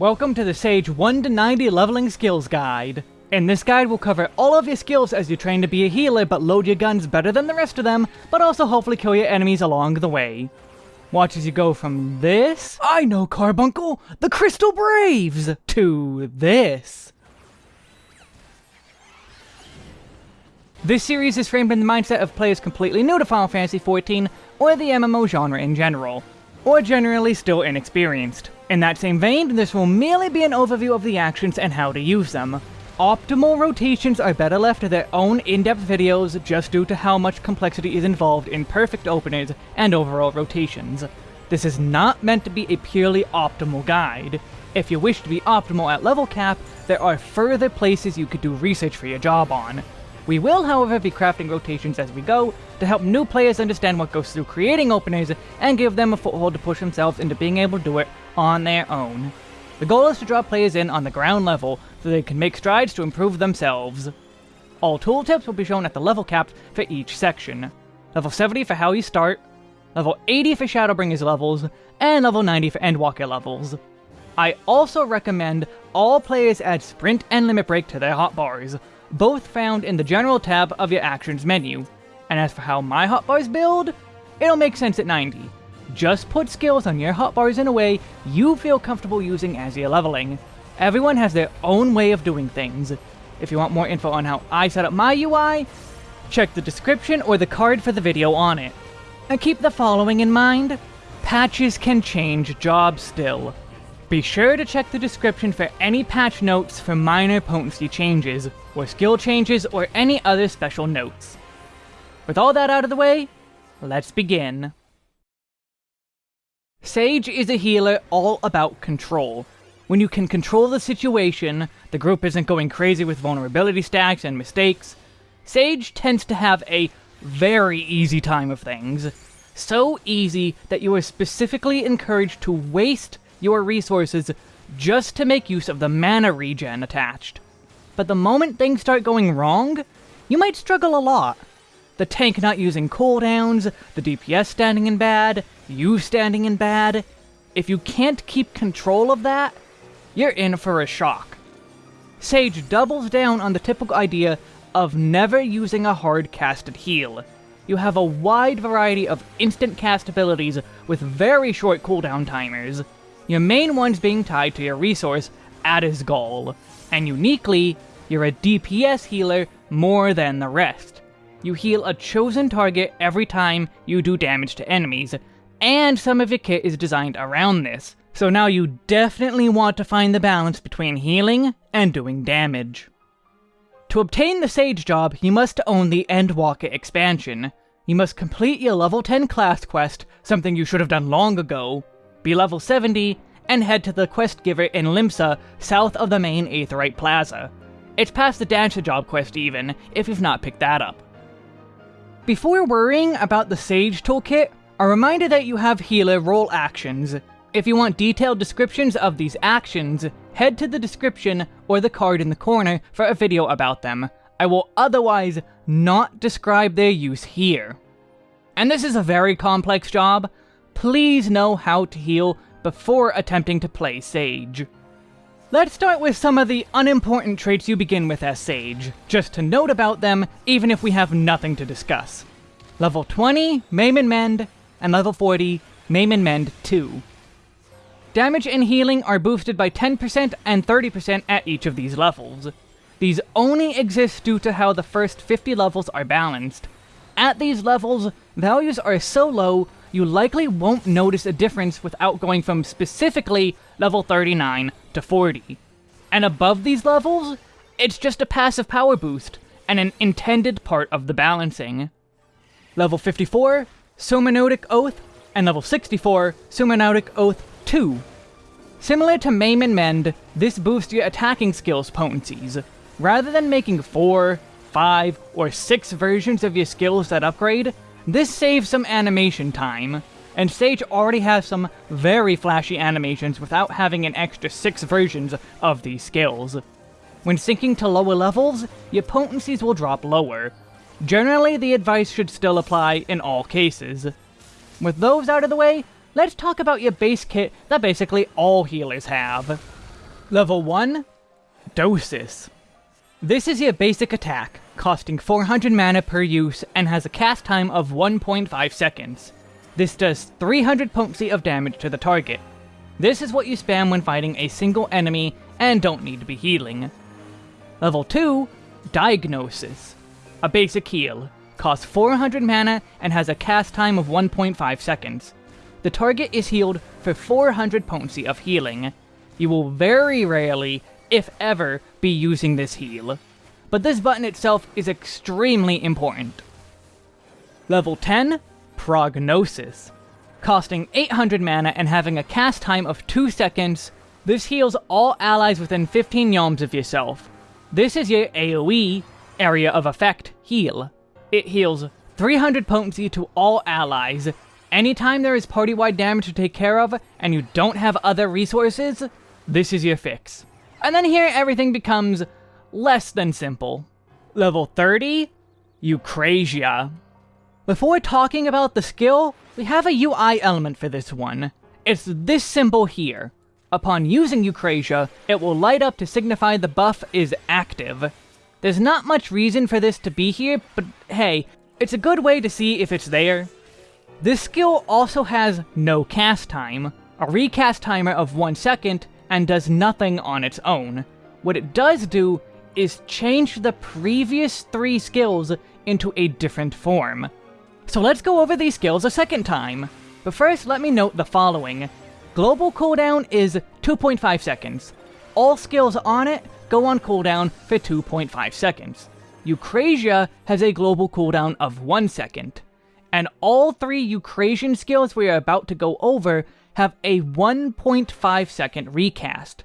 Welcome to the Sage 1 to 90 Leveling Skills Guide. In this guide, we'll cover all of your skills as you train to be a healer, but load your guns better than the rest of them, but also hopefully kill your enemies along the way. Watch as you go from this, I know Carbuncle, the Crystal Braves, to this. This series is framed in the mindset of players completely new to Final Fantasy XIV, or the MMO genre in general, or generally still inexperienced. In that same vein, this will merely be an overview of the actions and how to use them. Optimal rotations are better left to their own in-depth videos just due to how much complexity is involved in perfect openers and overall rotations. This is not meant to be a purely optimal guide. If you wish to be optimal at level cap, there are further places you could do research for your job on. We will, however, be crafting rotations as we go to help new players understand what goes through creating openers and give them a foothold to push themselves into being able to do it on their own. The goal is to draw players in on the ground level so they can make strides to improve themselves. All tooltips will be shown at the level caps for each section. Level 70 for how you start, level 80 for Shadowbringers levels, and level 90 for Endwalker levels. I also recommend all players add Sprint and Limit Break to their hotbars, both found in the General tab of your Actions menu. And as for how my hotbars build, it'll make sense at 90. Just put skills on your hotbars in a way you feel comfortable using as you're leveling. Everyone has their own way of doing things. If you want more info on how I set up my UI, check the description or the card for the video on it. And keep the following in mind. Patches can change jobs still. Be sure to check the description for any patch notes for minor potency changes, or skill changes, or any other special notes. With all that out of the way, let's begin. Sage is a healer all about control. When you can control the situation, the group isn't going crazy with vulnerability stacks and mistakes, Sage tends to have a very easy time of things. So easy that you are specifically encouraged to waste your resources just to make use of the mana regen attached. But the moment things start going wrong, you might struggle a lot. The tank not using cooldowns, the DPS standing in bad, you standing in bad. If you can't keep control of that, you're in for a shock. Sage doubles down on the typical idea of never using a hard casted heal. You have a wide variety of instant cast abilities with very short cooldown timers, your main ones being tied to your resource, Addersgall, and uniquely, you're a DPS healer more than the rest. You heal a chosen target every time you do damage to enemies, and some of your kit is designed around this, so now you definitely want to find the balance between healing and doing damage. To obtain the Sage job, you must own the Endwalker expansion. You must complete your level 10 class quest, something you should have done long ago, be level 70, and head to the quest giver in Limsa, south of the main Aetheryte Plaza. It's past the Dancer job quest even, if you've not picked that up. Before worrying about the Sage toolkit, a reminder that you have healer role actions. If you want detailed descriptions of these actions, head to the description or the card in the corner for a video about them. I will otherwise not describe their use here. And this is a very complex job. Please know how to heal before attempting to play Sage. Let's start with some of the unimportant traits you begin with as Sage, just to note about them even if we have nothing to discuss. Level 20, Maim and Mend, and level 40, Maim and Mend 2. Damage and healing are boosted by 10% and 30% at each of these levels. These only exist due to how the first 50 levels are balanced. At these levels, values are so low you likely won't notice a difference without going from specifically level 39 to 40. And above these levels, it's just a passive power boost, and an intended part of the balancing. Level 54, Somanoutic Oath, and level 64, Somanoutic Oath 2. Similar to Maim and Mend, this boosts your attacking skills potencies. Rather than making 4, 5, or 6 versions of your skills that upgrade, this saves some animation time, and Sage already has some very flashy animations without having an extra 6 versions of these skills. When sinking to lower levels, your potencies will drop lower. Generally, the advice should still apply in all cases. With those out of the way, let's talk about your base kit that basically all healers have. Level 1, Dosis. This is your basic attack, costing 400 mana per use and has a cast time of 1.5 seconds. This does 300 potency of damage to the target. This is what you spam when fighting a single enemy and don't need to be healing. Level 2, Diagnosis. A basic heal, costs 400 mana and has a cast time of 1.5 seconds. The target is healed for 400 potency of healing. You will very rarely, if ever, be using this heal. But this button itself is extremely important. Level 10, Prognosis. Costing 800 mana and having a cast time of 2 seconds, this heals all allies within 15 yalms of yourself. This is your AoE, Area of Effect, heal. It heals 300 potency to all allies. Anytime there is party-wide damage to take care of, and you don't have other resources, this is your fix. And then here everything becomes less than simple. Level 30, Eucrasia. Before talking about the skill, we have a UI element for this one. It's this symbol here. Upon using Eucrasia, it will light up to signify the buff is active. There's not much reason for this to be here, but hey, it's a good way to see if it's there. This skill also has no cast time, a recast timer of 1 second, and does nothing on its own. What it does do is change the previous three skills into a different form. So let's go over these skills a second time. But first, let me note the following. Global cooldown is 2.5 seconds. All skills on it go on cooldown for 2.5 seconds. Eucrasia has a global cooldown of 1 second. And all three Eucrasian skills we are about to go over have a 1.5 second recast.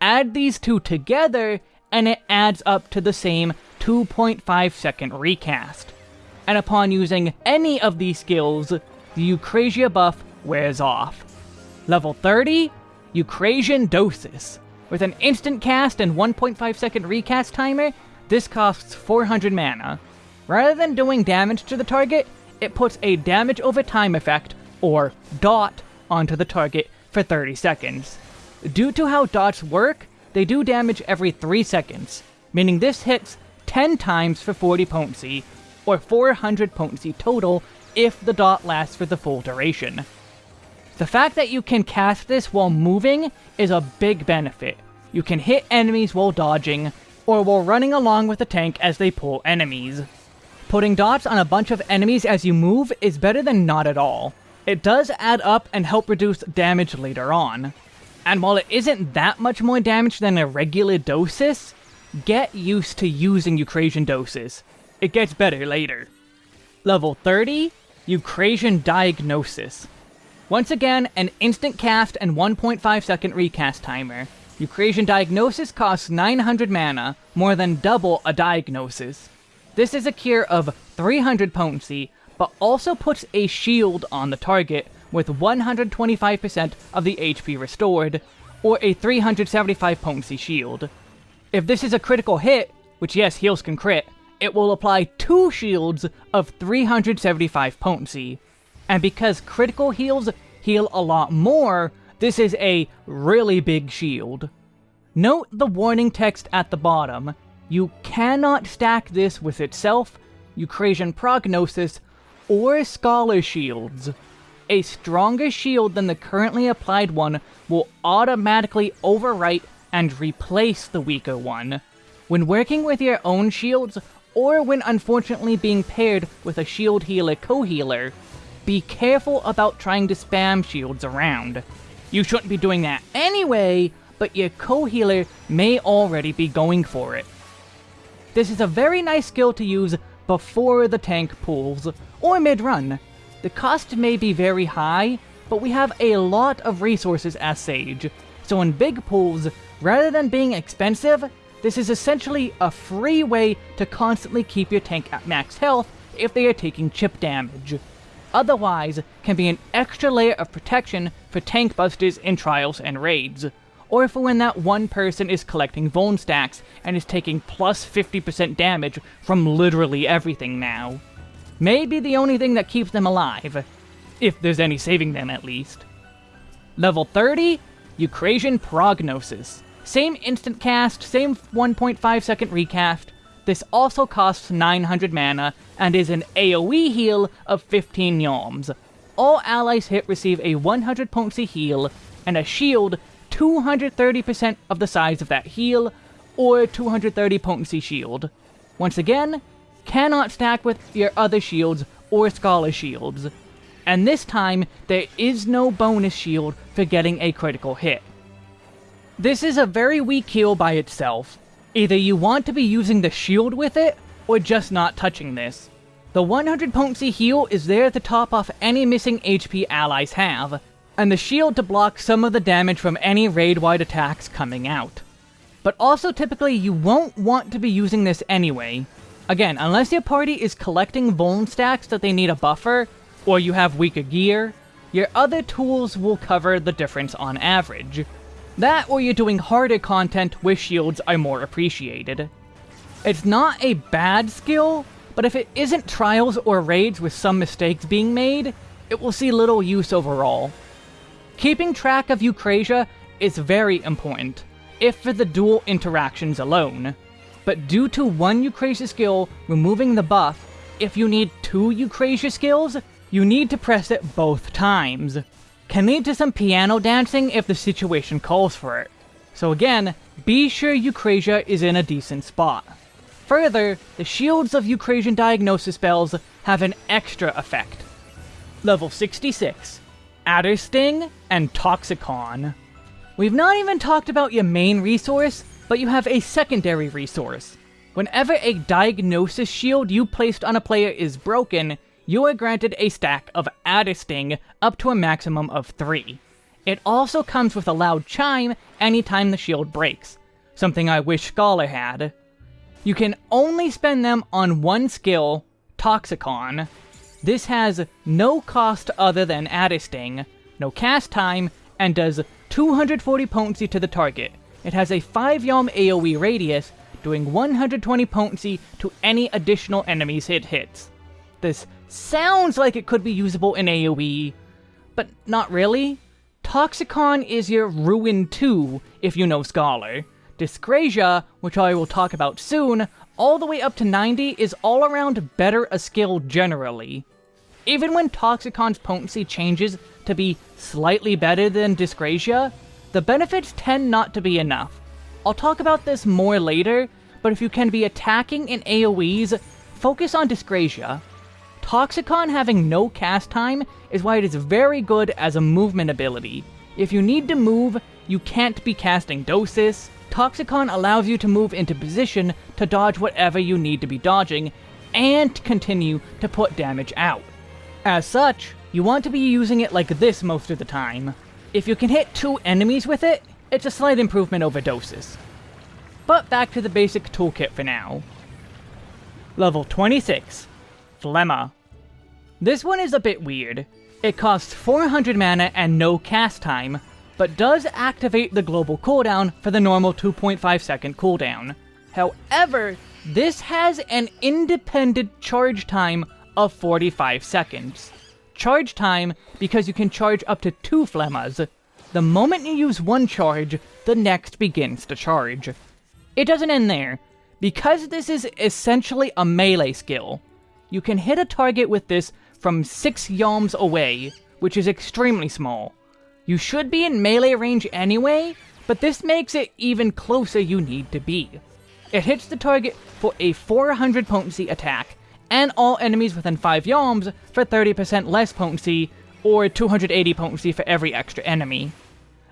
Add these two together, and it adds up to the same 2.5 second recast. And upon using any of these skills, the Eucrasia buff wears off. Level 30, Eucrasian Dosis. With an instant cast and 1.5 second recast timer, this costs 400 mana. Rather than doing damage to the target, it puts a damage over time effect, or DOT, onto the target for 30 seconds. Due to how dots work, they do damage every 3 seconds, meaning this hits 10 times for 40 potency, or 400 potency total if the dot lasts for the full duration. The fact that you can cast this while moving is a big benefit. You can hit enemies while dodging, or while running along with the tank as they pull enemies. Putting dots on a bunch of enemies as you move is better than not at all. It does add up and help reduce damage later on. And while it isn't that much more damage than a regular Dosis, get used to using Eucrasian Dosis. It gets better later. Level 30, Eucrasian Diagnosis. Once again, an instant cast and 1.5 second recast timer. Eucrasian Diagnosis costs 900 mana, more than double a Diagnosis. This is a cure of 300 potency, but also puts a shield on the target with 125% of the HP restored, or a 375 potency shield. If this is a critical hit, which yes, heals can crit, it will apply two shields of 375 potency and because critical heals heal a lot more, this is a really big shield. Note the warning text at the bottom. You cannot stack this with itself, Eucrasian Prognosis, or Scholar Shields. A stronger shield than the currently applied one will automatically overwrite and replace the weaker one. When working with your own shields, or when unfortunately being paired with a shield healer co-healer, be careful about trying to spam shields around. You shouldn't be doing that anyway, but your co-healer may already be going for it. This is a very nice skill to use before the tank pulls, or mid-run. The cost may be very high, but we have a lot of resources as Sage, so in big pools, rather than being expensive, this is essentially a free way to constantly keep your tank at max health if they are taking chip damage otherwise can be an extra layer of protection for tank busters in trials and raids, or for when that one person is collecting Vuln stacks and is taking plus 50% damage from literally everything now. Maybe the only thing that keeps them alive, if there's any saving them at least. Level 30, Eucrasian Prognosis. Same instant cast, same 1.5 second recast. This also costs 900 mana and is an AoE heal of 15 yalms. All allies hit receive a 100 potency heal and a shield 230% of the size of that heal, or 230 potency shield. Once again, cannot stack with your other shields or Scholar shields. And this time, there is no bonus shield for getting a critical hit. This is a very weak heal by itself. Either you want to be using the shield with it, or just not touching this. The 100 potency heal is there to top off any missing HP allies have, and the shield to block some of the damage from any raid-wide attacks coming out. But also typically you won't want to be using this anyway. Again, unless your party is collecting vuln stacks that they need a buffer, or you have weaker gear, your other tools will cover the difference on average. That or you're doing harder content where shields are more appreciated. It's not a bad skill, but if it isn't trials or raids with some mistakes being made, it will see little use overall. Keeping track of Eucrasia is very important, if for the dual interactions alone. But due to one Eucrasia skill removing the buff, if you need two Eucrasia skills, you need to press it both times. Can lead to some piano dancing if the situation calls for it. So again, be sure Eucrasia is in a decent spot. Further, the shields of Eucrasian diagnosis spells have an extra effect. Level 66. Addersting, and Toxicon. We've not even talked about your main resource, but you have a secondary resource. Whenever a diagnosis shield you placed on a player is broken, you are granted a stack of Addersting up to a maximum of 3. It also comes with a loud chime anytime the shield breaks, something I wish Scholar had. You can only spend them on one skill, Toxikon, this has no cost other than Addersting, no cast time, and does 240 potency to the target. It has a 5 yalm AoE radius, doing 120 potency to any additional enemies it hits. This sounds like it could be usable in AoE, but not really. Toxikon is your Ruin 2, if you know Scholar. Dyscrasia, which I will talk about soon, all the way up to 90 is all around better a skill generally. Even when Toxikon's potency changes to be slightly better than Dyscrasia, the benefits tend not to be enough. I'll talk about this more later, but if you can be attacking in AoEs, focus on Dyscrasia. Toxikon having no cast time is why it is very good as a movement ability. If you need to move, you can't be casting Dosis, Toxikon allows you to move into position to dodge whatever you need to be dodging, and continue to put damage out. As such, you want to be using it like this most of the time. If you can hit two enemies with it, it's a slight improvement over Dosis. But back to the basic toolkit for now. Level 26, Phlegma. This one is a bit weird. It costs 400 mana and no cast time, but does activate the global cooldown for the normal 2.5 second cooldown. However, this has an independent charge time of 45 seconds. Charge time because you can charge up to two phlegmas. The moment you use one charge, the next begins to charge. It doesn't end there. Because this is essentially a melee skill, you can hit a target with this from 6 yalms away, which is extremely small. You should be in melee range anyway, but this makes it even closer you need to be. It hits the target for a 400 potency attack, and all enemies within 5 yalms for 30% less potency, or 280 potency for every extra enemy.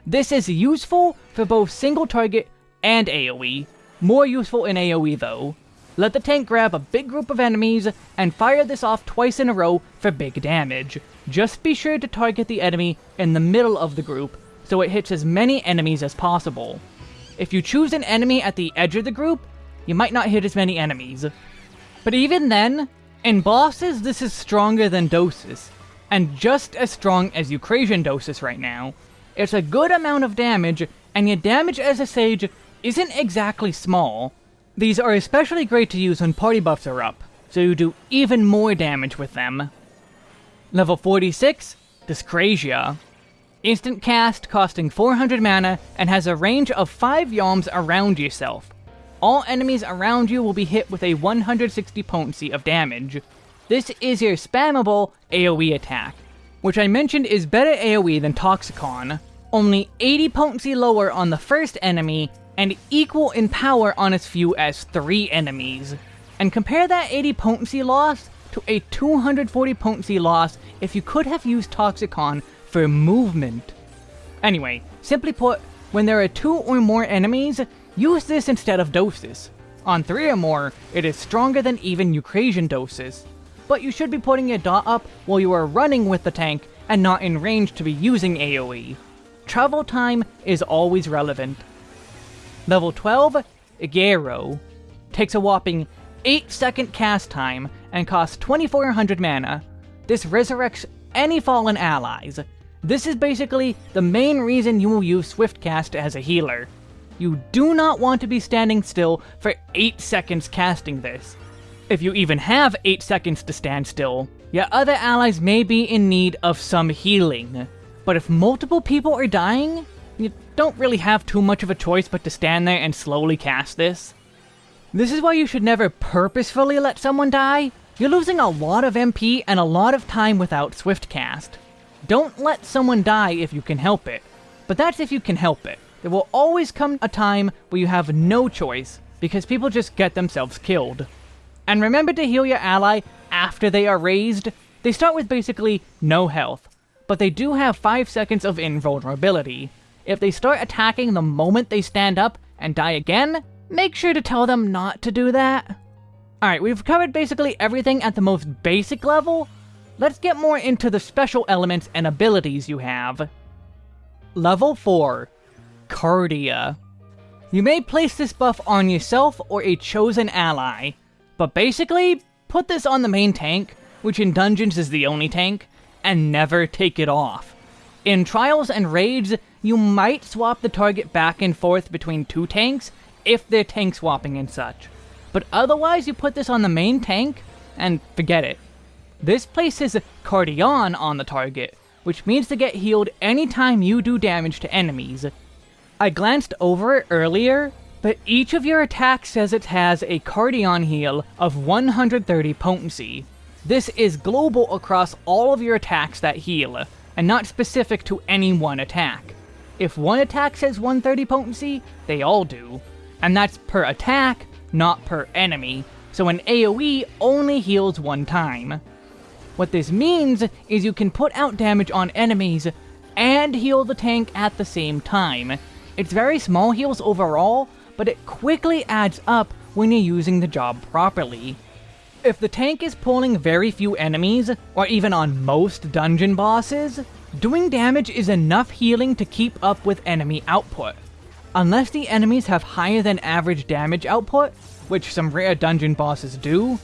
This is useful for both single target and AoE, more useful in AoE though. Let the tank grab a big group of enemies and fire this off twice in a row for big damage. Just be sure to target the enemy in the middle of the group so it hits as many enemies as possible. If you choose an enemy at the edge of the group, you might not hit as many enemies. But even then, in bosses this is stronger than Dosis, and just as strong as Eucrasian Dosis right now. It's a good amount of damage, and your damage as a Sage isn't exactly small, these are especially great to use when party buffs are up, so you do even more damage with them. Level 46, Dyscrasia. Instant cast costing 400 mana and has a range of 5 Yalms around yourself. All enemies around you will be hit with a 160 potency of damage. This is your spammable AoE attack, which I mentioned is better AoE than Toxikon, only 80 potency lower on the first enemy, and equal in power on as few as 3 enemies. And compare that 80 potency loss to a 240 potency loss if you could have used Toxikon for movement. Anyway, simply put, when there are two or more enemies, use this instead of Dosis. On three or more, it is stronger than even Eucrasian Dosis. But you should be putting your dot up while you are running with the tank and not in range to be using AoE. Travel time is always relevant. Level 12, Egeiro. Takes a whopping 8 second cast time and costs 2400 mana. This resurrects any fallen allies. This is basically the main reason you will use Swiftcast as a healer. You do not want to be standing still for 8 seconds casting this. If you even have 8 seconds to stand still, your other allies may be in need of some healing. But if multiple people are dying, don't really have too much of a choice but to stand there and slowly cast this. This is why you should never purposefully let someone die. You're losing a lot of MP and a lot of time without swift cast. Don't let someone die if you can help it. But that's if you can help it. There will always come a time where you have no choice, because people just get themselves killed. And remember to heal your ally after they are raised. They start with basically no health, but they do have 5 seconds of invulnerability. If they start attacking the moment they stand up and die again, make sure to tell them not to do that. Alright, we've covered basically everything at the most basic level. Let's get more into the special elements and abilities you have. Level 4. Cardia. You may place this buff on yourself or a chosen ally, but basically, put this on the main tank, which in dungeons is the only tank, and never take it off. In trials and raids, you might swap the target back and forth between two tanks, if they're tank swapping and such. But otherwise, you put this on the main tank, and forget it. This places Cardion on the target, which means to get healed anytime you do damage to enemies. I glanced over it earlier, but each of your attacks says it has a Cardion heal of 130 potency. This is global across all of your attacks that heal, and not specific to any one attack. If one attack says 130 potency, they all do. And that's per attack, not per enemy, so an AoE only heals one time. What this means is you can put out damage on enemies and heal the tank at the same time. It's very small heals overall, but it quickly adds up when you're using the job properly. If the tank is pulling very few enemies, or even on most dungeon bosses, doing damage is enough healing to keep up with enemy output. Unless the enemies have higher than average damage output, which some rare dungeon bosses do,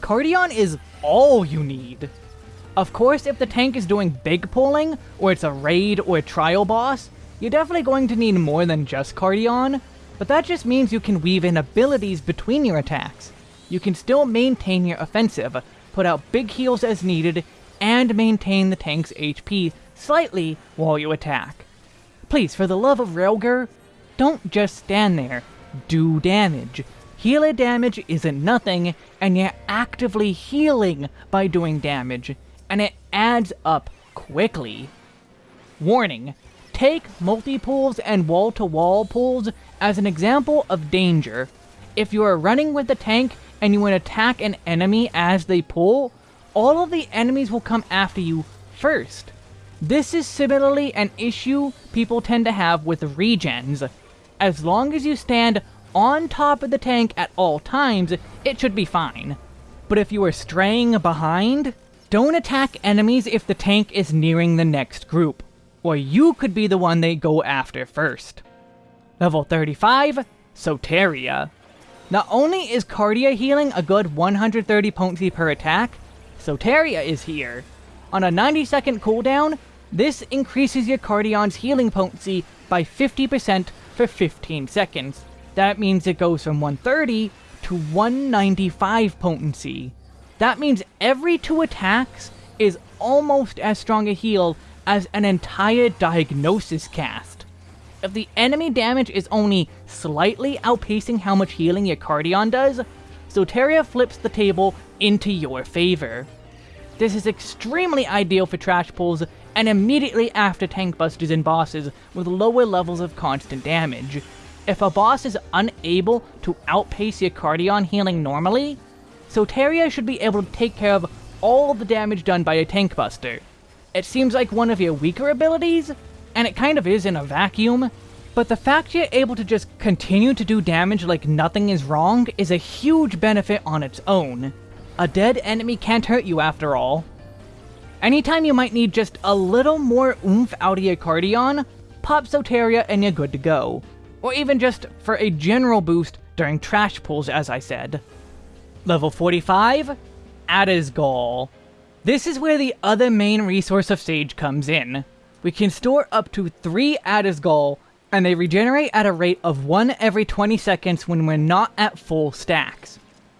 Cardion is all you need. Of course, if the tank is doing big pulling, or it's a raid or a trial boss, you're definitely going to need more than just Cardion, but that just means you can weave in abilities between your attacks. You can still maintain your offensive, put out big heals as needed, and maintain the tank's HP slightly while you attack. Please, for the love of Rhalgr, don't just stand there. Do damage. Healer damage isn't nothing, and you're actively healing by doing damage, and it adds up quickly. Warning, take multi-pulls and wall-to-wall pulls as an example of danger. If you are running with the tank and you want to attack an enemy as they pull, all of the enemies will come after you first. This is similarly an issue people tend to have with regens. As long as you stand on top of the tank at all times, it should be fine. But if you are straying behind, don't attack enemies if the tank is nearing the next group, or you could be the one they go after first. Level 35, Soteria. Not only is Cardia healing a good 130 potency per attack, Soteria is here. On a 90 second cooldown, this increases your Cardion's healing potency by 50% for 15 seconds. That means it goes from 130 to 195 potency. That means every two attacks is almost as strong a heal as an entire diagnosis cast. If the enemy damage is only slightly outpacing how much healing your Cardion does, Soteria flips the table into your favor. This is extremely ideal for trash pulls and immediately after tank busters and bosses with lower levels of constant damage. If a boss is unable to outpace your Cardion healing normally, Soteria should be able to take care of all the damage done by a tank buster. It seems like one of your weaker abilities, and it kind of is in a vacuum, but the fact you're able to just continue to do damage like nothing is wrong is a huge benefit on its own. A dead enemy can't hurt you after all. Anytime you might need just a little more oomph out of your Cardion, pop Soteria and you're good to go. Or even just for a general boost during trash pulls as I said. Level 45, Addersgall. This is where the other main resource of Sage comes in. We can store up to 3 Addis Addersgall, and they regenerate at a rate of 1 every 20 seconds when we're not at full stacks.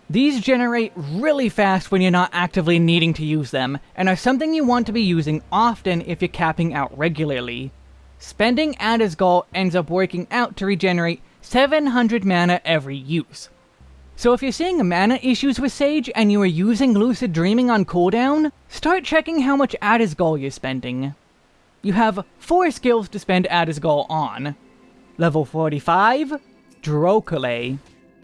These generate really fast when you're not actively needing to use them, and are something you want to be using often if you're capping out regularly. Spending Addersgall ends up working out to regenerate 700 mana every use. So if you're seeing mana issues with Sage and you are using Lucid Dreaming on cooldown, start checking how much Addersgall you're spending. You have 4 skills to spend Addersgall on. Level 45, Druochole.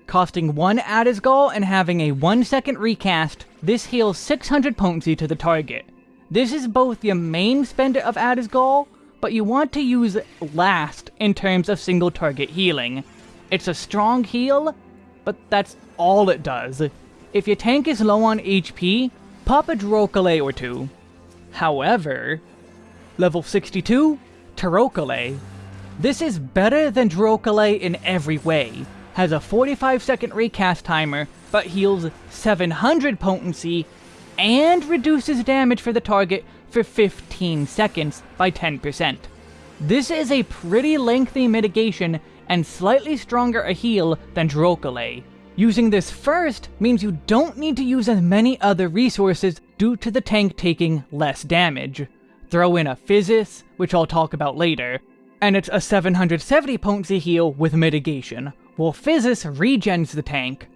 Costing 1 Addersgall and having a 1 second recast, this heals 600 potency to the target. This is both your main spender of Addersgall, but you want to use last in terms of single target healing. It's a strong heal, but that's all it does. If your tank is low on HP, pop a Druochole or two. However, level 62, Taurochole. This is better than Druochole in every way. Has a 45 second recast timer, but heals 700 potency, and reduces damage for the target for 15 seconds by 10%. This is a pretty lengthy mitigation and slightly stronger a heal than Druochole. Using this first means you don't need to use as many other resources due to the tank taking less damage. Throw in a Physis, which I'll talk about later, and it's a 770 potency heal with mitigation, while Physis regens the tank.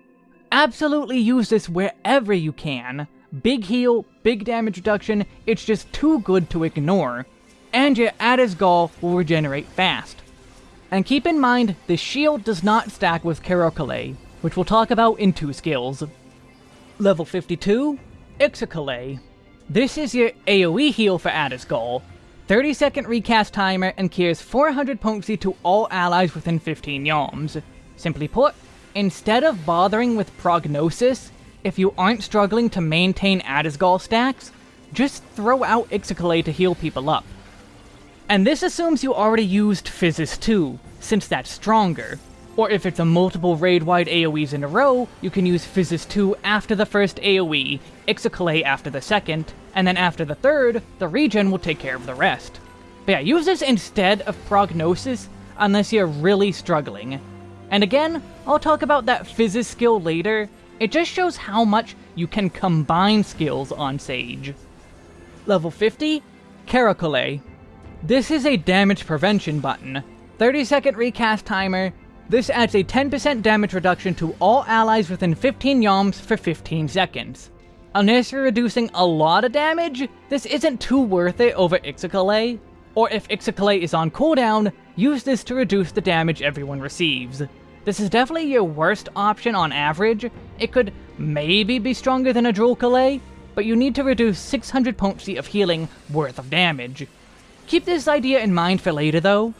Absolutely use this wherever you can. Big heal, big damage reduction, it's just too good to ignore. And your Addersgall will regenerate fast. And keep in mind, the shield does not stack with Kerachole, which we'll talk about in two skills. Level 52, Ixochole. This is your AoE heal for Addersgall. 30 second recast timer and cures 400 potency to all allies within 15 yalms. Simply put, instead of bothering with prognosis, if you aren't struggling to maintain Addersgall stacks, just throw out Ixochole to heal people up. And this assumes you already used Physis 2, since that's stronger. Or if it's a multiple raid-wide AoEs in a row, you can use Physis 2 after the first AoE, Ixochole after the second, and then after the third, the regen will take care of the rest. But yeah, use this instead of Prognosis, unless you're really struggling. And again, I'll talk about that Physis skill later, it just shows how much you can combine skills on Sage. Level 50, Kerachole. This is a damage prevention button. 30 second recast timer. This adds a 10% damage reduction to all allies within 15 yalms for 15 seconds. Unless you're reducing a lot of damage, this isn't too worth it over Ixochole. Or if Ixochole is on cooldown, use this to reduce the damage everyone receives. This is definitely your worst option on average. It could maybe be stronger than a Druochole, but you need to reduce 600 potency of healing worth of damage. Keep this idea in mind for later though.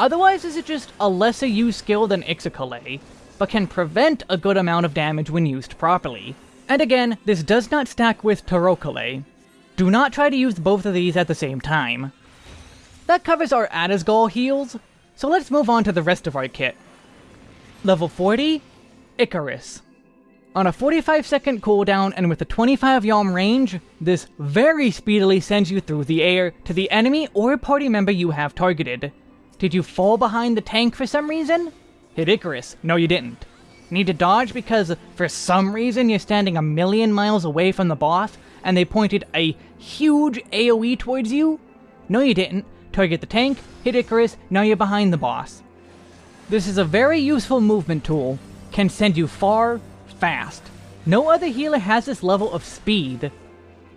Otherwise this is just a lesser used skill than Ixochole, but can prevent a good amount of damage when used properly. And again, this does not stack with Taurochole. Do not try to use both of these at the same time. That covers our Addersgall heals, so let's move on to the rest of our kit. Level 40, Icarus. On a 45 second cooldown and with a 25 yalm range, this very speedily sends you through the air to the enemy or party member you have targeted. Did you fall behind the tank for some reason? Hit Icarus. No you didn't. Need to dodge because for some reason you're standing a million miles away from the boss and they pointed a huge AoE towards you? No you didn't. Target the tank, hit Icarus, now you're behind the boss. This is a very useful movement tool, can send you far, fast. No other healer has this level of speed.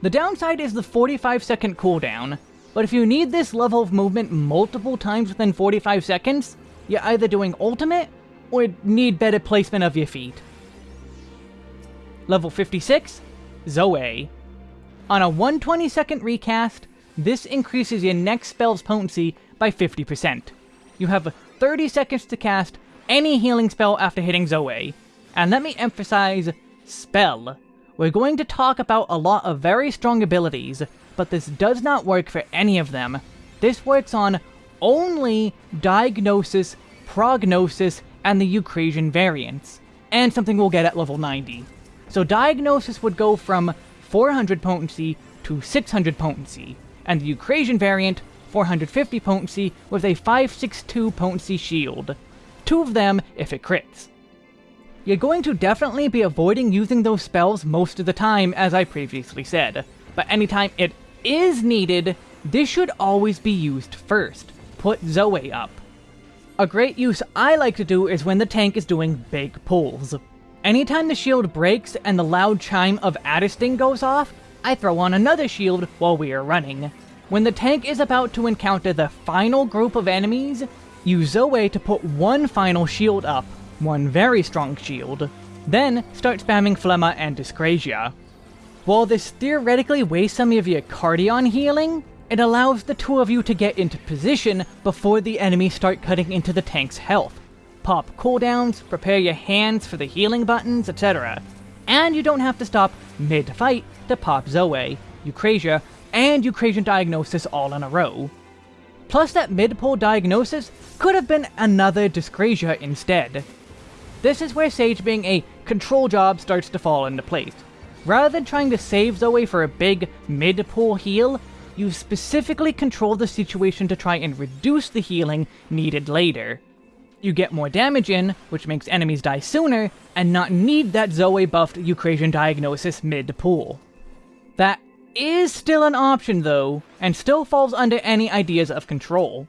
The downside is the 45 second cooldown, but if you need this level of movement multiple times within 45 seconds, you're either doing ultimate, or need better placement of your feet. Level 56, Zoe. On a 120 second recast, this increases your next spell's potency by 50%. You have 30 seconds to cast any healing spell after hitting Zoe. And let me emphasize, spell. We're going to talk about a lot of very strong abilities, but this does not work for any of them. This works on only Diagnosis, Prognosis, and the Eucrasian variants, and something we'll get at level 90. So Diagnosis would go from 400 potency to 600 potency, and the Eucrasian variant 450 potency with a 562 potency shield. Two of them if it crits. You're going to definitely be avoiding using those spells most of the time, as I previously said, but anytime it is needed, this should always be used first. Put Zoe up. A great use I like to do is when the tank is doing big pulls. Anytime the shield breaks and the loud chime of Addersting goes off, I throw on another shield while we are running. When the tank is about to encounter the final group of enemies, use Zoe to put one final shield up, one very strong shield. Then start spamming Phlegma and Dyscrasia. While this theoretically wastes some of your Cardion healing, it allows the two of you to get into position before the enemies start cutting into the tank's health. Pop cooldowns, prepare your hands for the healing buttons, etc. And you don't have to stop mid-fight to pop Zoe, Eucrasia, and Eucrasian Diagnosis all in a row. Plus that mid-pull Diagnosis could have been another Dyscrasia instead. This is where Sage being a control job starts to fall into place. Rather than trying to save Zoe for a big mid-pull heal, you specifically control the situation to try and reduce the healing needed later. You get more damage in, which makes enemies die sooner, and not need that Zoe buffed Eucrasian diagnosis mid-pull. That is still an option though, and still falls under any ideas of control.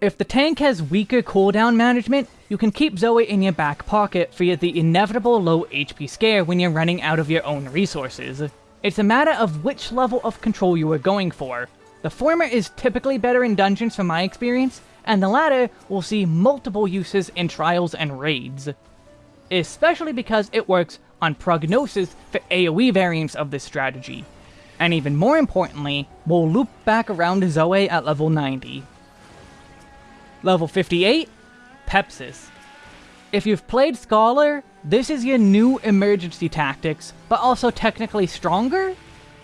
If the tank has weaker cooldown management, you can keep Zoe in your back pocket for the inevitable low HP scare when you're running out of your own resources. It's a matter of which level of control you are going for. The former is typically better in dungeons from my experience, and the latter will see multiple uses in trials and raids. Especially because it works on prognosis for AoE variants of this strategy. And even more importantly, we'll loop back around Zoe at level 90. Level 58, Pepsis. If you've played Scholar, this is your new emergency tactics, but also technically stronger,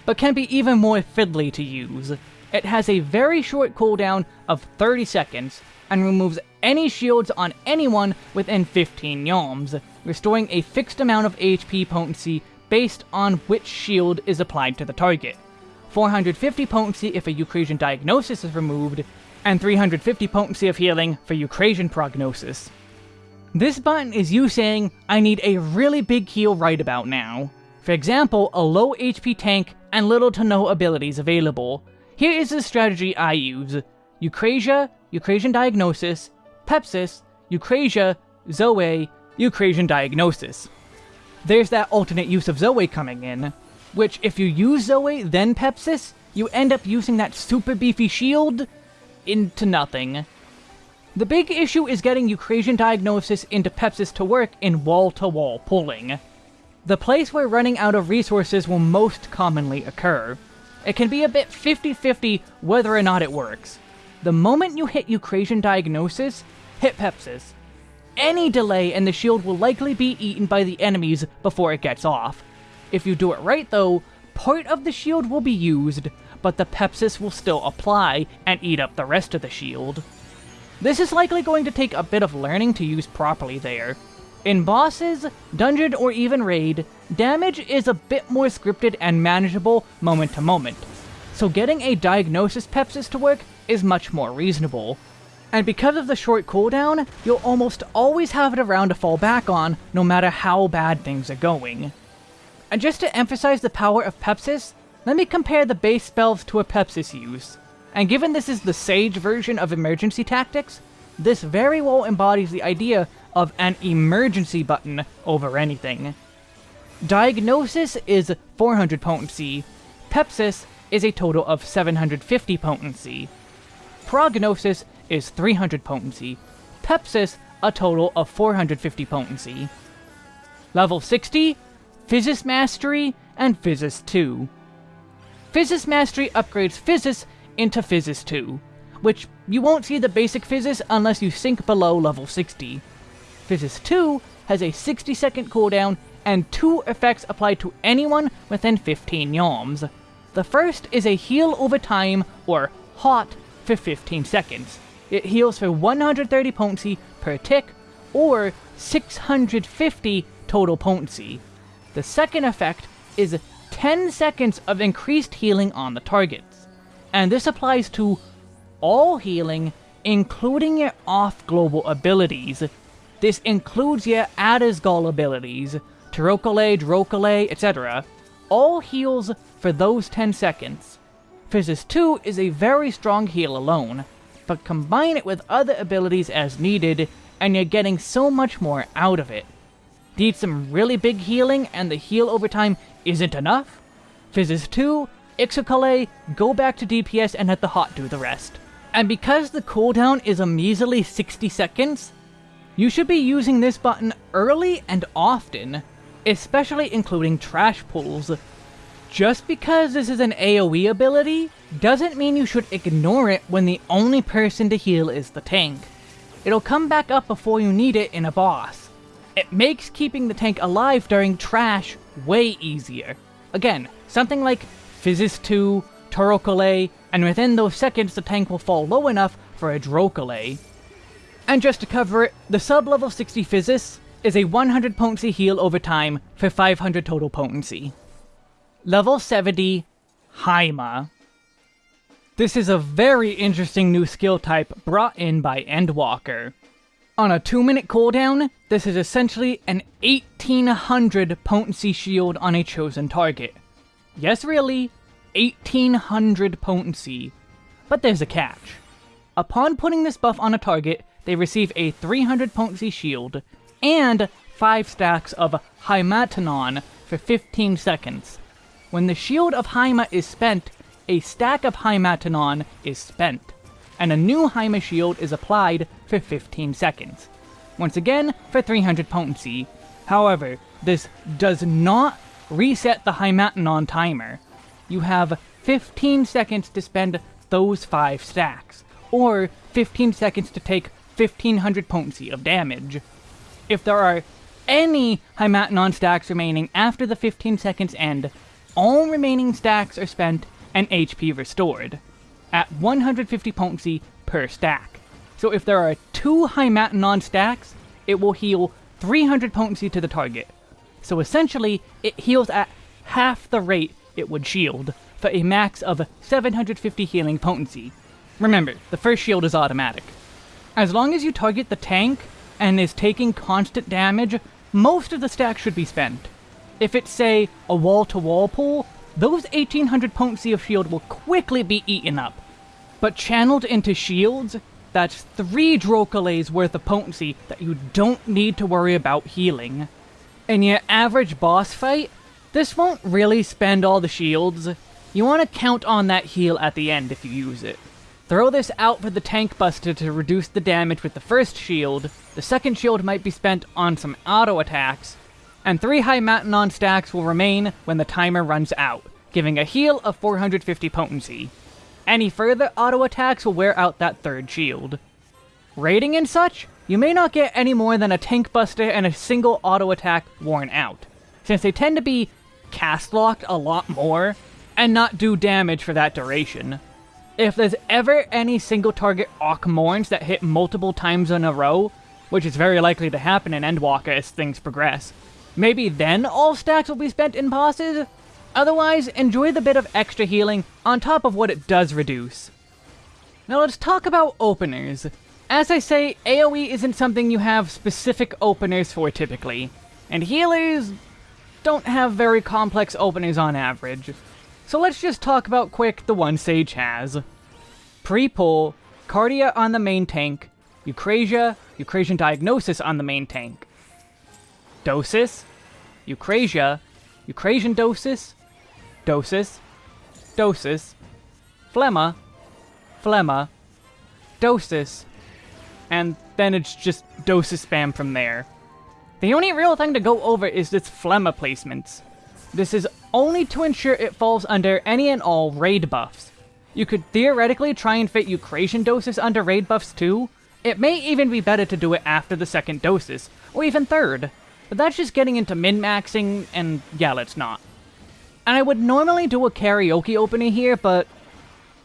but can be even more fiddly to use. It has a very short cooldown of 30 seconds, and removes any shields on anyone within 15 yalms, restoring a fixed amount of HP potency based on which shield is applied to the target. 450 potency if a Eucrasian diagnosis is removed, and 350 potency of healing for Eucrasian prognosis. This button is you saying, I need a really big heal right about now. For example, a low HP tank and little to no abilities available. Here is the strategy I use. Eucrasia, Eucrasian Diagnosis, Pepsis, Eucrasia, Zoe, Eucrasian Diagnosis. There's that alternate use of Zoe coming in, which if you use Zoe then Pepsis, you end up using that super beefy shield into nothing. The big issue is getting Eucrasian Diagnosis into Pepsis to work in wall-to-wall -wall pulling. The place where running out of resources will most commonly occur. It can be a bit 50-50 whether or not it works. The moment you hit Eucrasian Diagnosis, hit Pepsis. Any delay and the shield will likely be eaten by the enemies before it gets off. If you do it right though, part of the shield will be used, but the Pepsis will still apply and eat up the rest of the shield. This is likely going to take a bit of learning to use properly there. In bosses, dungeon, or even raid, damage is a bit more scripted and manageable moment to moment, so getting a Diagnosis Pepsis to work is much more reasonable. And because of the short cooldown, you'll almost always have it around to fall back on, no matter how bad things are going. And just to emphasize the power of Pepsis, let me compare the base spells to a Pepsis use. And given this is the Sage version of emergency tactics, this very well embodies the idea of an emergency button over anything. Diagnosis is 400 potency, Pepsis is a total of 750 potency. Prognosis is 300 potency, Pepsis a total of 450 potency. Level 60, Physis Mastery, and Physis 2. Physis Mastery upgrades Physis into Physis 2, which you won't see the basic Physis unless you sink below level 60. Physis 2 has a 60 second cooldown and two effects applied to anyone within 15 yalms. The first is a heal over time, or HOT, for 15 seconds. It heals for 130 potency per tick, or 650 total potency. The second effect is 10 seconds of increased healing on the targets, and this applies to all healing, including your off-global abilities. This includes your Addersgall abilities, Taurochole, Druochole, etc. All heals for those 10 seconds. Physis 2 is a very strong heal alone, but combine it with other abilities as needed, and you're getting so much more out of it. Need some really big healing, and the heal over time isn't enough? Physis 2, Ixochole, go back to DPS and let the hot do the rest. And because the cooldown is a measly 60 seconds, you should be using this button early and often, especially including trash pulls. Just because this is an AoE ability, doesn't mean you should ignore it when the only person to heal is the tank. It'll come back up before you need it in a boss. It makes keeping the tank alive during trash way easier. Again, something like Physis 2, Taurochole, and within those seconds the tank will fall low enough for a Druochole. And just to cover it, the sub-level 60 Physis is a 100 potency heal over time for 500 total potency. Level 70, Haima. This is a very interesting new skill type brought in by Endwalker. On a 2 minute cooldown, this is essentially an 1800 potency shield on a chosen target. Yes really, 1800 potency. But there's a catch. Upon putting this buff on a target, they receive a 300 potency shield, and 5 stacks of Haimatinon for 15 seconds. When the shield of Haima is spent, a stack of Haimatinon is spent and a new Haima shield is applied for 15 seconds. Once again, for 300 potency. However, this does not reset the Haimatinon timer. You have 15 seconds to spend those 5 stacks, or 15 seconds to take 1500 potency of damage. If there are any Haimatinon stacks remaining after the 15 seconds end, all remaining stacks are spent and HP restored at 150 potency per stack. So if there are two Haimatinon stacks, it will heal 300 potency to the target. So essentially, it heals at half the rate it would shield, for a max of 750 healing potency. Remember, the first shield is automatic. As long as you target the tank, and is taking constant damage, most of the stack should be spent. If it's, say, a wall-to-wall -wall pull, those 1800 potency of shield will quickly be eaten up. But channeled into shields, that's three Druochole's worth of potency that you don't need to worry about healing. In your average boss fight, this won't really spend all the shields. You want to count on that heal at the end if you use it. Throw this out for the Tank Buster to reduce the damage with the first shield, the second shield might be spent on some auto attacks, and three high Haimatinon stacks will remain when the timer runs out, giving a heal of 450 potency. Any further auto attacks will wear out that third shield. Raiding and such, you may not get any more than a tank buster and a single auto attack worn out, since they tend to be cast locked a lot more, and not do damage for that duration. If there's ever any single target Morns that hit multiple times in a row, which is very likely to happen in Endwalker as things progress, Maybe then all stacks will be spent in bosses? Otherwise, enjoy the bit of extra healing on top of what it does reduce. Now let's talk about openers. As I say, AoE isn't something you have specific openers for typically, and healers don't have very complex openings on average. So let's just talk about quick the one Sage has. Pre-pull, Kardia on the main tank, Eukrasia, Eukrasian Diagnosis on the main tank. Dosis, Eukrasia, Eukrasian Dosis, Dosis, Dosis, Phlegma, Phlegma, Dosis, and then it's just Dosis spam from there. The only real thing to go over is this Phlegma placements. This is only to ensure it falls under any and all raid buffs. You could theoretically try and fit Eukrasian Dosis under raid buffs too. It may even be better to do it after the second Dosis, or even third. But that's just getting into min-maxing, and yeah, let's not. And I would normally do a karaoke opening here, but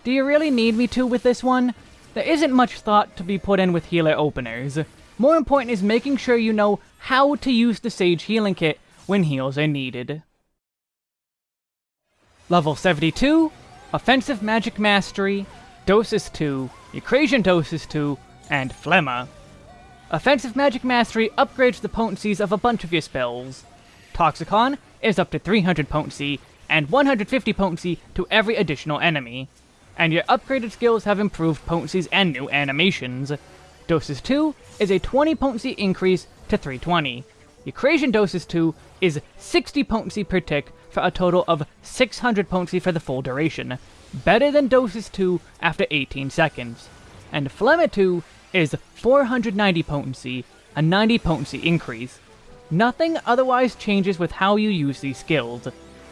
do you really need me to with this one? There isn't much thought to be put in with healer openers. More important is making sure you know how to use the Sage Healing Kit when heals are needed. Level 72, Offensive Magic Mastery, Dosis 2, Eukrasian Dosis 2, and Phlegma. Offensive Magic Mastery upgrades the potencies of a bunch of your spells. Toxikon is up to 300 potency, and 150 potency to every additional enemy. And your upgraded skills have improved potencies and new animations. Dosis 2 is a 20 potency increase to 320. Eukrasian Dosis 2 is 60 potency per tick for a total of 600 potency for the full duration, better than Dosis 2 after 18 seconds. And Phlegma 2 is 490 potency, a 90 potency increase. Nothing otherwise changes with how you use these skills.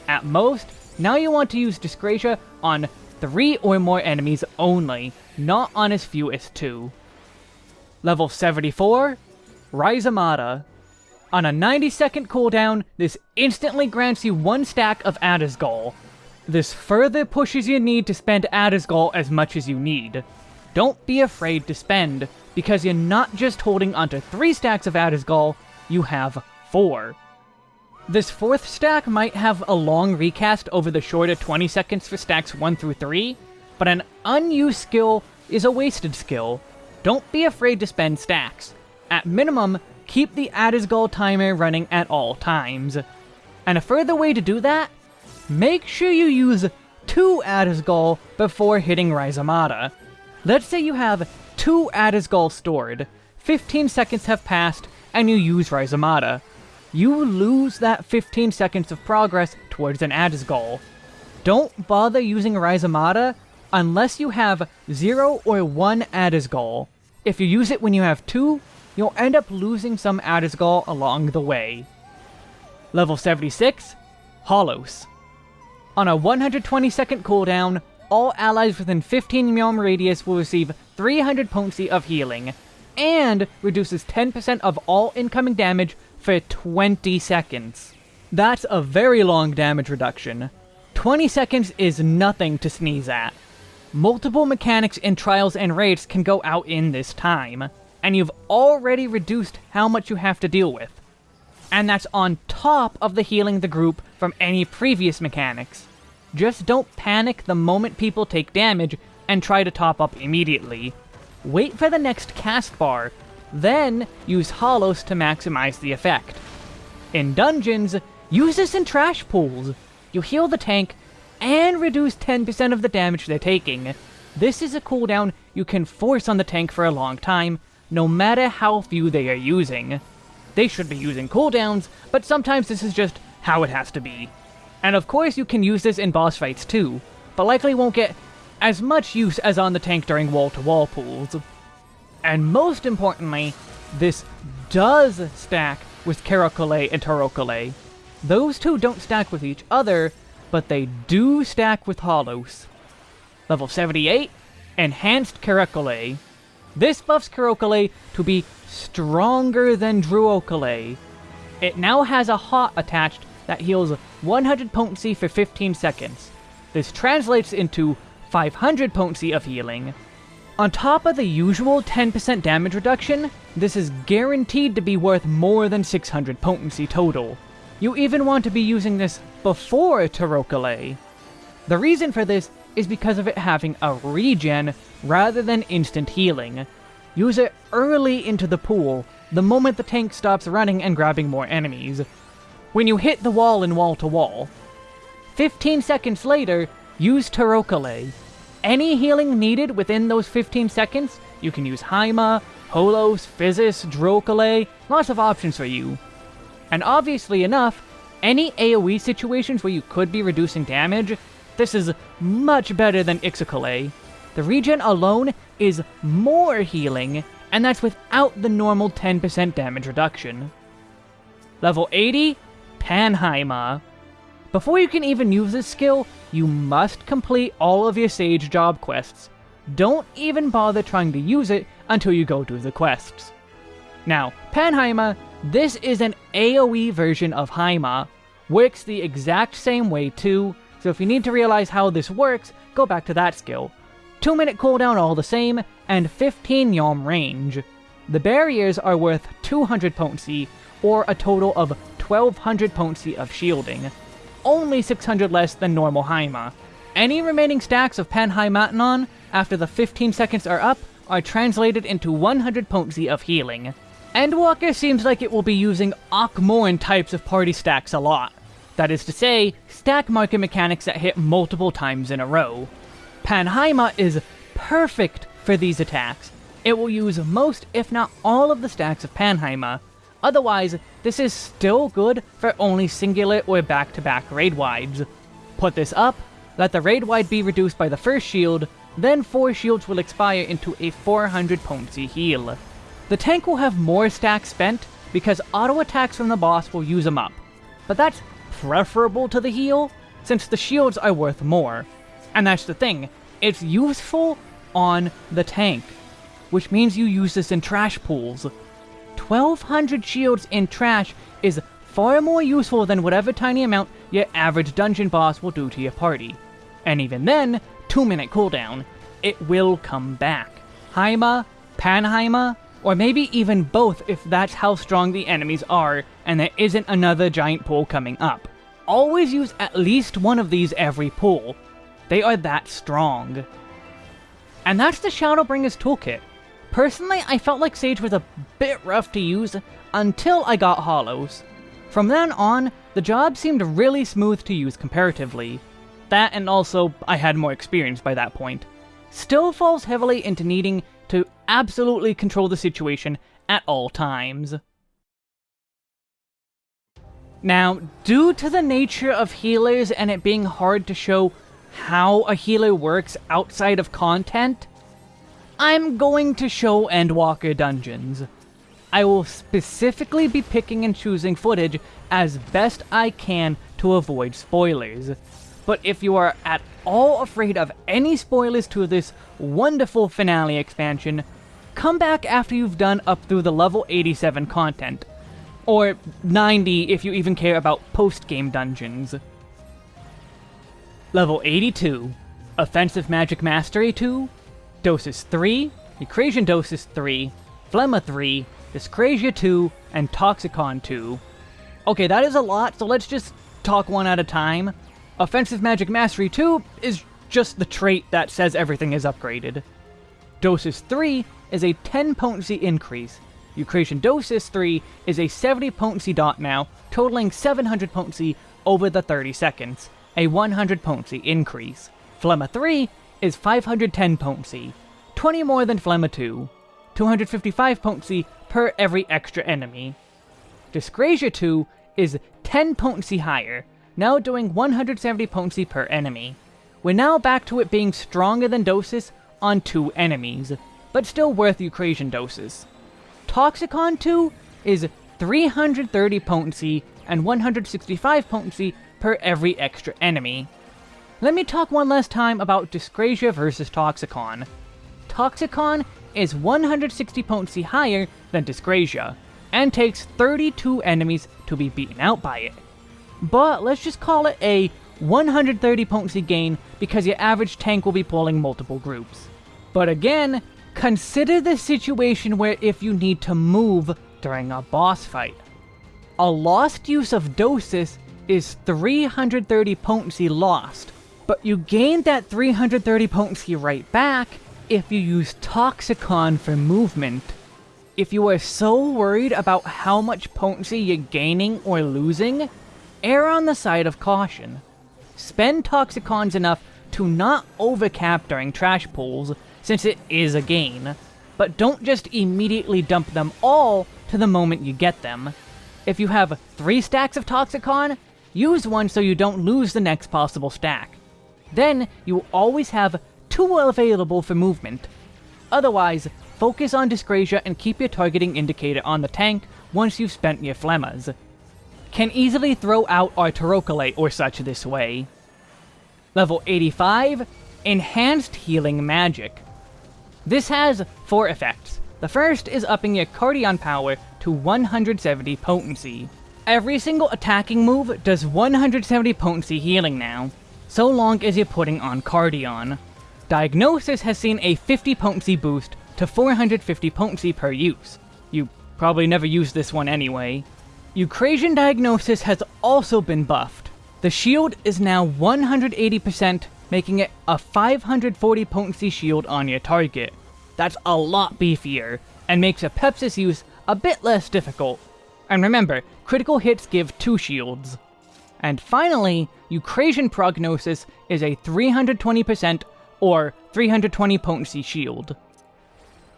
At most, now you want to use Dyskrasia on 3 or more enemies only, not on as few as 2. Level 74, Rhizomata. On a 90 second cooldown, this instantly grants you one stack of Addersgall. This further pushes your need to spend Addersgall as much as you need. Don't be afraid to spend, because you're not just holding onto 3 stacks of Addersgall, you have 4. This fourth stack might have a long recast over the shorter 20 seconds for stacks 1 through 3, but an unused skill is a wasted skill, don't be afraid to spend stacks. At minimum, keep the Addersgall timer running at all times. And a further way to do that? Make sure you use two Addersgall before hitting Rhizomata. Let's say you have two Addersgall stored, 15 seconds have passed, and you use Rhizomata. You lose that 15 seconds of progress towards an Addersgall. Don't bother using Rhizomata unless you have 0 or 1 Addersgall. If you use it when you have two, you'll end up losing some Addersgall along the way. Level 76, Holos. On a 120 second cooldown, all allies within 15 Meowm radius will receive 300 potency of healing, and reduces 10% of all incoming damage for 20 seconds. That's a very long damage reduction. 20 seconds is nothing to sneeze at. Multiple mechanics in Trials and Raids can go out in this time, and you've already reduced how much you have to deal with. And that's on top of the healing the group from any previous mechanics. Just don't panic the moment people take damage and try to top up immediately. Wait for the next cast bar, then use Holos to maximize the effect. In dungeons, use this in trash pools. You heal the tank, and reduce 10% of the damage they're taking. This is a cooldown you can force on the tank for a long time, no matter how few they are using. They should be using cooldowns, but sometimes this is just how it has to be. And of course you can use this in boss fights too, but likely won't get as much use as on the tank during wall-to-wall -wall pools. And most importantly, this does stack with Kerachole and Taurochole. Those two don't stack with each other, but they do stack with Holos. Level 78, Enhanced Kerachole. This buffs Kerachole to be stronger than Druochole. It now has a hot attached that heals 100 potency for 15 seconds. This translates into 500 potency of healing. On top of the usual 10% damage reduction, this is guaranteed to be worth more than 600 potency total. You even want to be using this before Taurochole. The reason for this is because of it having a regen rather than instant healing. Use it early into the pool, the moment the tank stops running and grabbing more enemies. when you hit the wall in wall to wall. 15 seconds later, use Taurochole. Any healing needed within those 15 seconds, you can use Haima, Holos, Physis, Druochole, lots of options for you. And obviously enough, any AoE situations where you could be reducing damage, this is much better than Ixochole. The regen alone is more healing, and that's without the normal 10% damage reduction. Level 80, Panhaima. Before you can even use this skill, you must complete all of your Sage job quests. Don't even bother trying to use it until you go do the quests. Now, Panhaima, this is an AoE version of Haima. Works the exact same way too, so if you need to realize how this works, go back to that skill. 2 minute cooldown all the same, and 15 Yalm range. The barriers are worth 200 potency, or a total of 1200 potency of shielding. Only 600 less than normal Haima. Any remaining stacks of Panhaimatinon after the 15 seconds are up are translated into 100 potency of healing. Endwalker seems like it will be using Akh Morn types of party stacks a lot. That is to say, stack market mechanics that hit multiple times in a row. Panhaima is perfect for these attacks. It will use most, if not all, of the stacks of Panhaima. Otherwise, this is still good for only singular or back-to-back -back raid wides. Put this up, let the raid wide be reduced by the first shield, then 4 shields will expire into a 400 potency heal. The tank will have more stacks spent, because auto attacks from the boss will use them up. But that's preferable to the heal, since the shields are worth more. And that's the thing, it's useful on the tank, which means you use this in trash pools. 1200 shields in trash is far more useful than whatever tiny amount your average dungeon boss will do to your party. And even then, 2 minute cooldown, it will come back. Haima, Panhaima, or maybe even both if that's how strong the enemies are and there isn't another giant pool coming up. Always use at least one of these every pool, they are that strong. And that's the Shadowbringers toolkit. Personally, I felt like Sage was a bit rough to use until I got Holos. From then on, the job seemed really smooth to use comparatively. That and also, I had more experience by that point. Still falls heavily into needing to absolutely control the situation at all times. Now, due to the nature of healers and it being hard to show how a healer works outside of content, I'm going to show Endwalker Dungeons. I will specifically be picking and choosing footage as best I can to avoid spoilers. But if you are at all afraid of any spoilers to this wonderful finale expansion, come back after you've done up through the level 87 content. Or 90 if you even care about post-game dungeons. Level 82, Offensive Magic Mastery 2, Dosis 3, Eukrasian Dosis 3, Phlegma 3, Dyskrasia 2, and Toxikon 2. Okay, that is a lot, so let's just talk one at a time. Offensive Magic Mastery 2 is just the trait that says everything is upgraded. Dosis 3 is a 10 potency increase. Eukrasian Dosis 3 is a 70 potency dot now, totaling 700 potency over the 30 seconds a 100 potency increase. Phlegma 3 is 510 potency, 20 more than Phlegma 2, 255 potency per every extra enemy. Dyskrasia 2 is 10 potency higher, now doing 170 potency per enemy. We're now back to it being stronger than Dosis on two enemies, but still worth Eukrasian Dosis. Toxikon 2 is 330 potency and 165 potency per every extra enemy. Let me talk one last time about Dyskrasia versus Toxikon. Toxikon is 160 potency higher than Dyskrasia, and takes 32 enemies to be beaten out by it. But let's just call it a 130 potency gain because your average tank will be pulling multiple groups. But again, consider the situation where if you need to move during a boss fight. A lost use of Dosis is 330 potency lost, but you gain that 330 potency right back if you use Toxikon for movement. If you are so worried about how much potency you're gaining or losing, err on the side of caution. Spend Toxikons enough to not overcap during trash pulls, since it is a gain, but don't just immediately dump them all to the moment you get them. If you have three stacks of Toxikon, use one so you don't lose the next possible stack. Then you always have two available for movement. Otherwise, focus on Dyskrasia and keep your targeting indicator on the tank once you've spent your Phlegmas. Can easily throw out our or such this way. Level 85, Enhanced Healing Magic. This has four effects. The first is upping your Kardion power to 170 potency. Every single attacking move does 170 potency healing now, so long as you're putting on Cardion. Diagnosis has seen a 50 potency boost to 450 potency per use. You probably never used this one anyway. Eukrasian Diagnosis has also been buffed. The shield is now 180%, making it a 540 potency shield on your target. That's a lot beefier, and makes a Pepsis use a bit less difficult. And remember, critical hits give 2 shields. And finally, Eukrasian Prognosis is a 320% or 320 potency shield.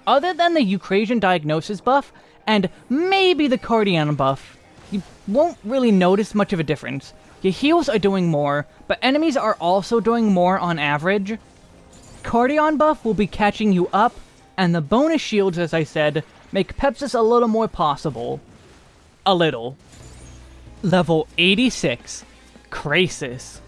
Other than the Eukrasian Diagnosis buff, and maybe the Kardion buff, you won't really notice much of a difference. Your heals are doing more, but enemies are also doing more on average. Kardion buff will be catching you up, and the bonus shields, as I said, make Pepsis a little more possible. A little. Level 86, Krasis.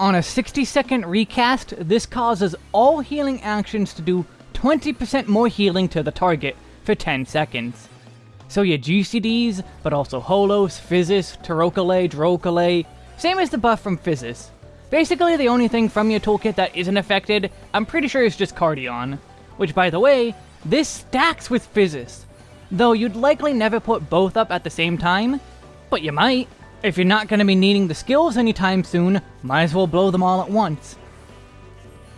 On a 60 second recast, this causes all healing actions to do 20% more healing to the target for 10 seconds. So your GCDs, but also Holos, Physis, Taurochole, Druochole, same as the buff from Physis. Basically the only thing from your toolkit that isn't affected, I'm pretty sure is just Kardion. Which by the way, this stacks with Physis. Though you'd likely never put both up at the same time, but you might. If you're not going to be needing the skills anytime soon, might as well blow them all at once.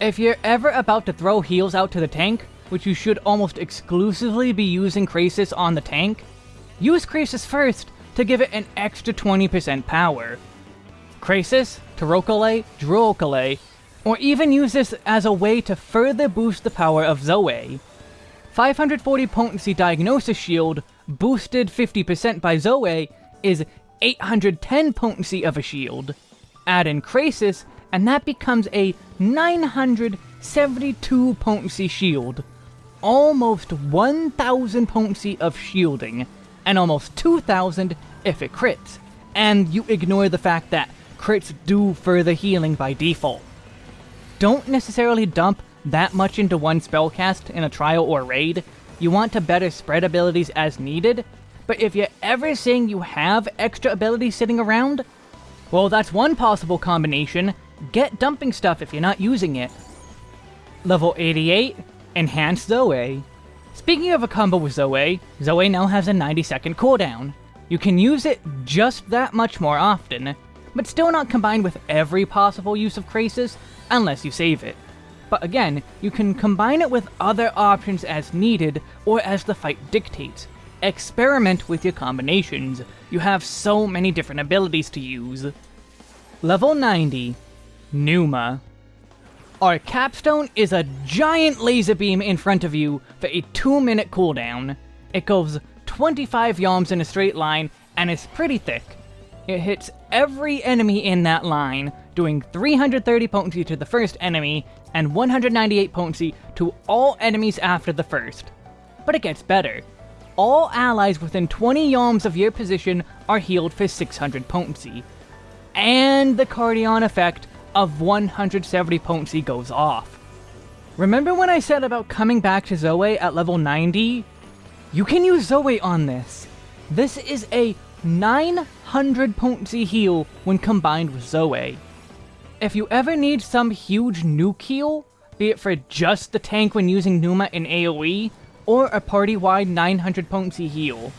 If you're ever about to throw heals out to the tank, which you should almost exclusively be using Krasis on the tank, use Krasis first to give it an extra 20% power. Krasis, Taurochole, Druochole, or even use this as a way to further boost the power of Zoe. 540 Potency Diagnosis Shield, boosted 50% by Zoe, is 810 potency of a shield. Add in Krasis, and that becomes a 972 potency shield. Almost 1000 potency of shielding, and almost 2000 if it crits. And you ignore the fact that crits do further healing by default. Don't necessarily dump that much into one spellcast in a trial or raid. You want to better spread abilities as needed, but if you're ever saying you have extra abilities sitting around, well, that's one possible combination. Get dumping stuff if you're not using it. Level 88, Enhanced Zoe. Speaking of a combo with Zoe, Zoe now has a 90 second cooldown. You can use it just that much more often, but still not combined with every possible use of Krasis, unless you save it. But again, you can combine it with other options as needed, or as the fight dictates, Experiment with your combinations. You have so many different abilities to use. Level 90, Pneuma. Our capstone is a giant laser beam in front of you for a 2 minute cooldown. It goes 25 yalms in a straight line and is pretty thick. It hits every enemy in that line, doing 330 potency to the first enemy and 198 potency to all enemies after the first. But it gets better all allies within 20 yalms of your position are healed for 600 potency. And the Kardion effect of 170 potency goes off. Remember when I said about coming back to Zoe at level 90? You can use Zoe on this. This is a 900 potency heal when combined with Zoe. If you ever need some huge nuke heal, be it for just the tank when using Pneuma in AoE, or a party-wide 900 potency heal.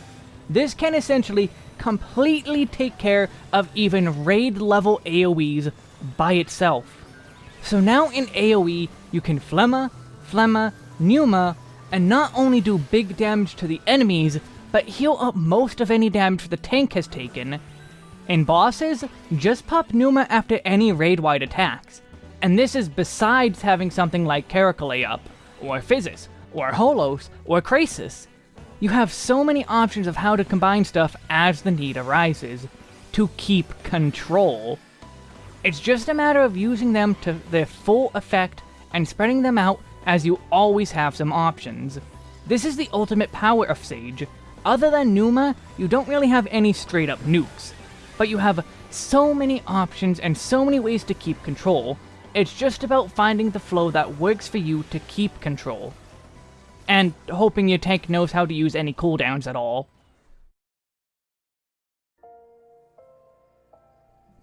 This can essentially completely take care of even raid level AoEs by itself. So now in AoE, you can Phlegma, Phlegma, Pneuma, and not only do big damage to the enemies, but heal up most of any damage the tank has taken. In bosses, just pop Pneuma after any raid-wide attacks, and this is besides having something like Kerachole up, or Physis, or Holos, or Krasis. You have so many options of how to combine stuff as the need arises, to keep control. It's just a matter of using them to their full effect and spreading them out as you always have some options. This is the ultimate power of Sage. Other than Pneuma, you don't really have any straight up nukes, but you have so many options and so many ways to keep control, it's just about finding the flow that works for you to keep control. And hoping your tank knows how to use any cooldowns at all.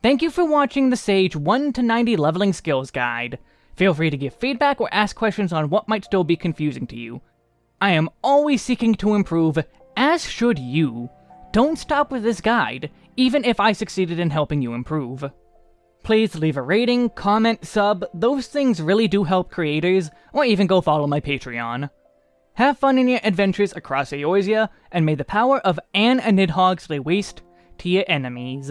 Thank you for watching the Sage 1 to 90 Leveling Skills Guide. Feel free to give feedback or ask questions on what might still be confusing to you. I am always seeking to improve, as should you. Don't stop with this guide, even if I succeeded in helping you improve. Please leave a rating, comment, sub, those things really do help creators, or even go follow my Patreon. Have fun in your adventures across Eorzea, and may the power of Anne and Nidhogg lay waste to your enemies.